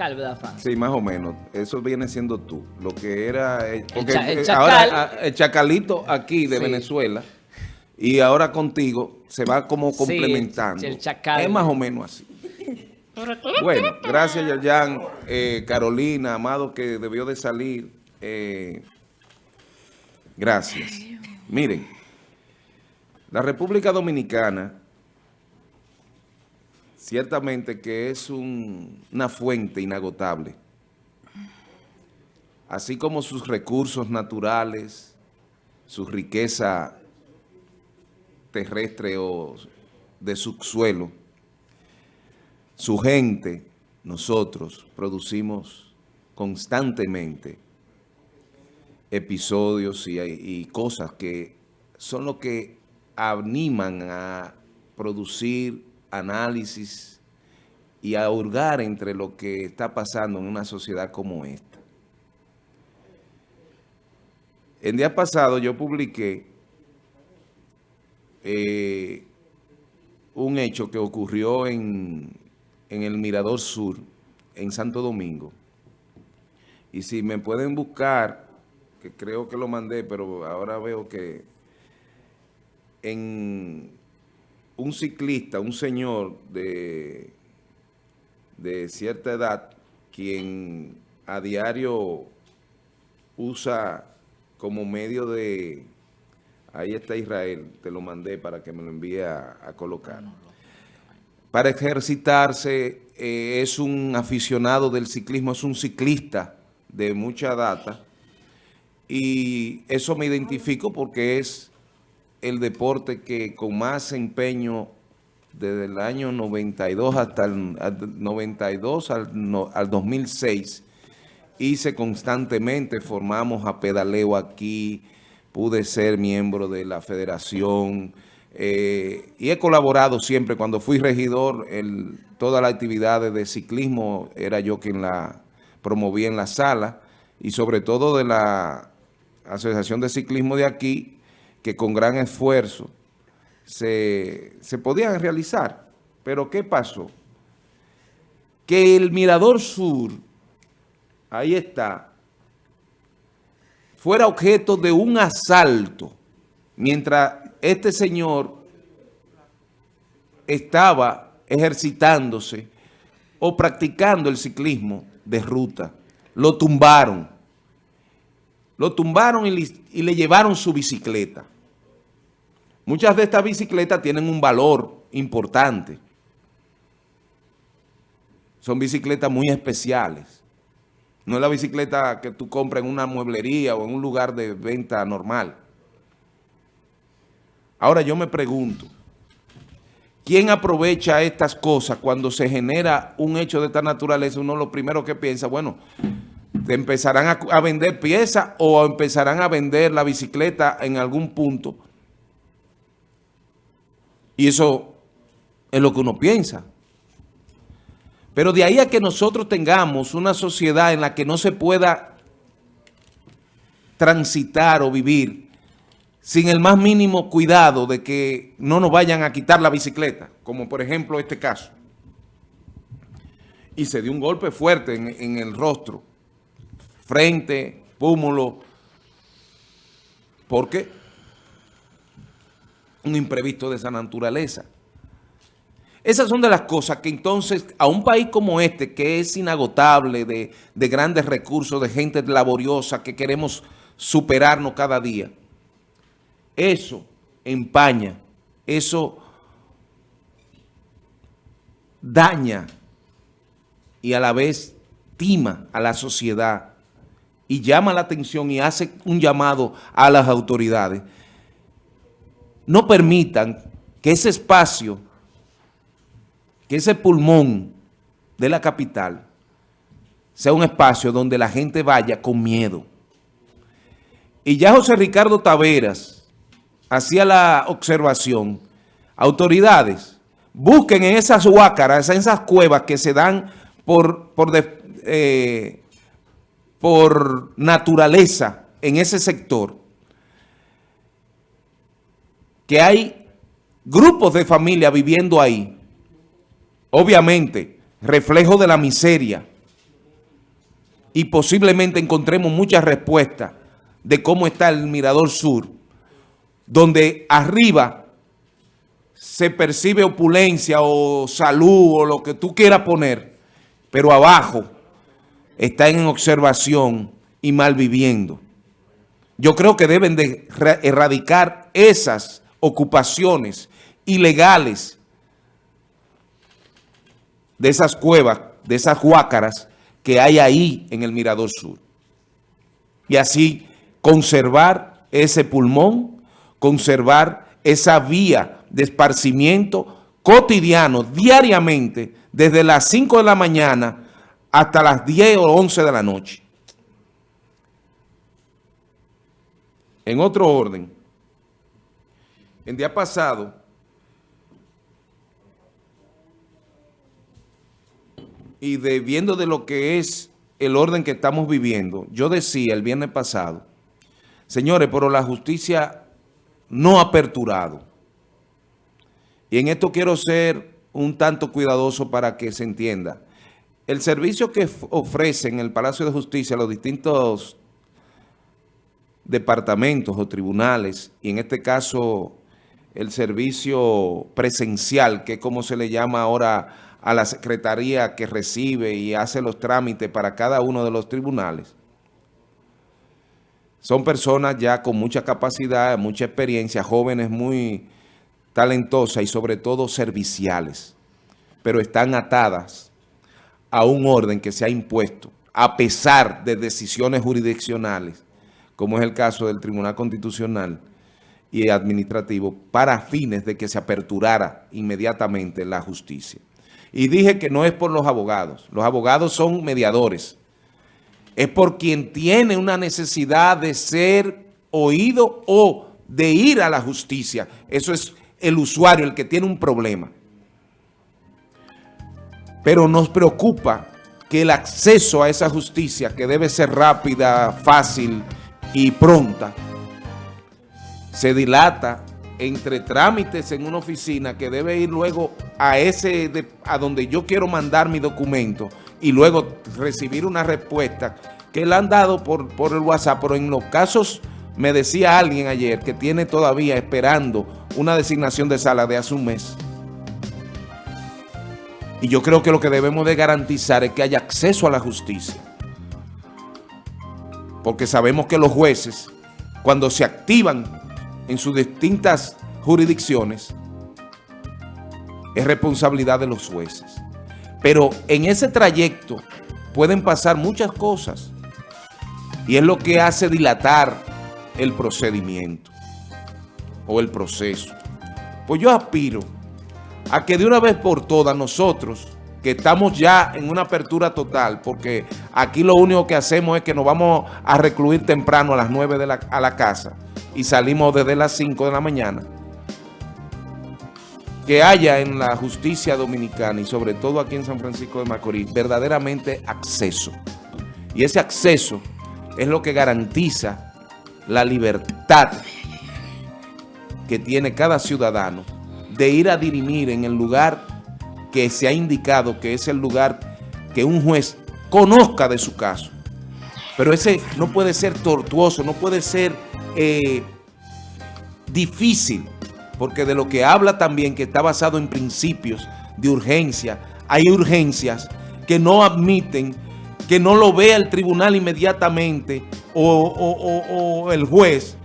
chacal, ¿verdad, Fran? Sí, más o menos. Eso viene siendo tú. Lo que era... eh, porque, cha- el eh, chacal. ahora, ah, el chacalito aquí de Sí. Venezuela y ahora contigo se va como Sí, complementando. el chacal. Es más o menos así. Bueno, gracias Yayan, eh, Carolina, Amado que debió de salir. eh, gracias. Miren, la República Dominicana ciertamente que es un- una fuente inagotable, así como sus recursos naturales, su riqueza terrestre o de subsuelo, su gente, nosotros producimos constantemente episodios y cosas que son lo que animan a producir análisis y a hurgar entre lo que está pasando en una sociedad como esta. El día pasado yo publiqué eh, un hecho que ocurrió en, en el Mirador Sur, en Santo Domingo. Y si me pueden buscar, que creo que lo mandé, pero ahora veo que en un ciclista, un señor de, de cierta edad, quien a diario usa como medio de... Ahí está Israel, te lo mandé para que me lo envíe a, colocar. Para ejercitarse, eh, es un aficionado del ciclismo, es un ciclista de mucha data. Y eso me identifico porque es el deporte que con más empeño desde el año 92 hasta el al 92 al, no- al 2006 hice constantemente, formamos a pedaleo aquí, pude ser miembro de la federación eh, y he colaborado siempre, cuando fui regidor, el, todas las actividades de ciclismo era yo quien la promovía en la sala y sobre todo de la Asociación de Ciclismo de aquí, que con gran esfuerzo se, se podían realizar. Pero ¿qué pasó? Que el Mirador Sur, ahí está, fuera objeto de un asalto, mientras este señor estaba ejercitándose o practicando el ciclismo de ruta. Lo tumbaron. Lo tumbaron y le, llevaron su bicicleta. Muchas de estas bicicletas tienen un valor importante. Son bicicletas muy especiales. No es la bicicleta que tú compras en una mueblería o en un lugar de venta normal. Ahora yo me pregunto, ¿quién aprovecha estas cosas cuando se genera un hecho de esta naturaleza? Uno lo primero que piensa, bueno, empezarán a, vender piezas o empezarán a vender la bicicleta en algún punto. Y eso es lo que uno piensa. Pero de ahí a que nosotros tengamos una sociedad en la que no se pueda transitar o vivir sin el más mínimo cuidado de que no nos vayan a quitar la bicicleta, como por ejemplo este caso. Y se dio un golpe fuerte en el rostro, frente, pómulo, porque un imprevisto de esa naturaleza. Esas son de las cosas que entonces a un país como este, que es inagotable de, de grandes recursos, de gente laboriosa, que queremos superarnos cada día, eso empaña, eso daña y a la vez tima a la sociedad y llama la atención y hace un llamado a las autoridades. No permitan que ese espacio, que ese pulmón de la capital sea un espacio donde la gente vaya con miedo. Y ya José Ricardo Taveras hacía la observación, autoridades, busquen en esas huácaras, en esas cuevas que se dan por, por, eh, por naturaleza en ese sector, que hay grupos de familia viviendo ahí, obviamente, reflejo de la miseria y posiblemente encontremos muchas respuestas de cómo está el Mirador Sur, donde arriba se percibe opulencia o salud o lo que tú quieras poner, pero abajo está en observación y mal viviendo. Yo creo que deben de erradicar esas ocupaciones ilegales de esas cuevas, de esas huácaras que hay ahí en el Mirador Sur. Y así conservar ese pulmón, conservar esa vía de esparcimiento cotidiano, diariamente, desde las 5 de la mañana hasta las 10 o 11 de la noche. En otro orden, el día pasado, y de, viendo de lo que es el orden que estamos viviendo, yo decía el viernes pasado, señores, pero la justicia no ha aperturado. Y en esto quiero ser un tanto cuidadoso para que se entienda. El servicio que ofrecen el Palacio de Justicia los distintos departamentos o tribunales, y en este caso el servicio presencial, que es como se le llama ahora a la secretaría que recibe y hace los trámites para cada uno de los tribunales, son personas ya con mucha capacidad, mucha experiencia, jóvenes muy talentosas y sobre todo serviciales, pero están atadas a un orden que se ha impuesto a pesar de decisiones jurisdiccionales, como es el caso del Tribunal Constitucional y Administrativo, para fines de que se aperturara inmediatamente la justicia. Y dije que no es por los abogados, los abogados son mediadores, es por quien tiene una necesidad de ser oído o de ir a la justicia. Eso es el usuario, el que tiene un problema. Pero nos preocupa que el acceso a esa justicia, que debe ser rápida, fácil y pronta, se dilata entre trámites en una oficina que debe ir luego a ese a donde yo quiero mandar mi documento y luego recibir una respuesta que le han dado por, por el WhatsApp, pero en los casos, me decía alguien ayer que tiene todavía esperando una designación de sala de hace un mes. Y yo creo que lo que debemos de garantizar es que haya acceso a la justicia. Porque sabemos que los jueces, cuando se activan en sus distintas jurisdicciones, es responsabilidad de los jueces. Pero en ese trayecto pueden pasar muchas cosas y es lo que hace dilatar el procedimiento o el proceso. Pues yo aspiro a que de una vez por todas nosotros, que estamos ya en una apertura total, porque aquí lo único que hacemos es que nos vamos a recluir temprano a las 9 de la, a la casa y salimos desde las 5 de la mañana, que haya en la justicia dominicana y sobre todo aquí en San Francisco de Macorís verdaderamente acceso. Y ese acceso es lo que garantiza la libertad que tiene cada ciudadano de ir a dirimir en el lugar que se ha indicado que es el lugar que un juez conozca de su caso. Pero ese no puede ser tortuoso, no puede ser eh, difícil, porque de lo que habla también que está basado en principios de urgencia, hay urgencias que no admiten que no lo vea el tribunal inmediatamente o, el juez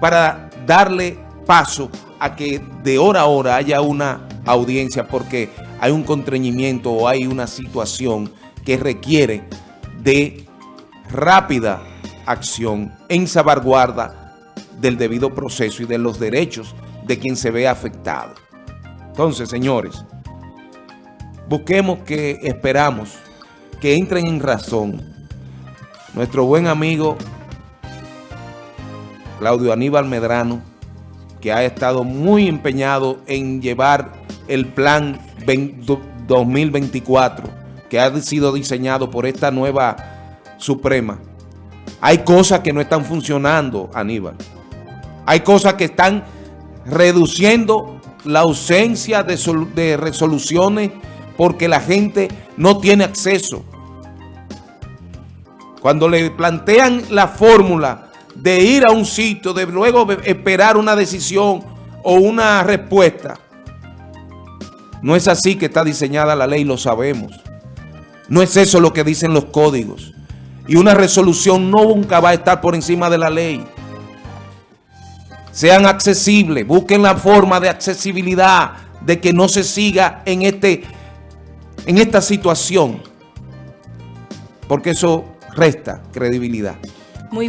para darle paso que de hora a hora haya una audiencia porque hay un contrañimiento o hay una situación que requiere de rápida acción en salvaguarda del debido proceso y de los derechos de quien se ve afectado. Entonces, señores, busquemos que esperamos que entren en razón. Nuestro buen amigo Claudio Aníbal Medrano, que ha estado muy empeñado en llevar el plan 2024, que ha sido diseñado por esta nueva Suprema. Hay cosas que no están funcionando, Aníbal. Hay cosas que están reduciendo la ausencia de, de resoluciones porque la gente no tiene acceso. cuando le plantean la fórmula de ir a un sitio, de luego esperar una decisión o una respuesta, no es así que está diseñada la ley, lo sabemos. No es eso lo que dicen los códigos. Y una resolución nunca va a estar por encima de la ley. Sean accesibles, busquen la forma de accesibilidad, de que no se siga en, este, en esta situación, porque eso resta credibilidad.